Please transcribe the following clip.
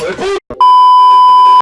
거예요? 어,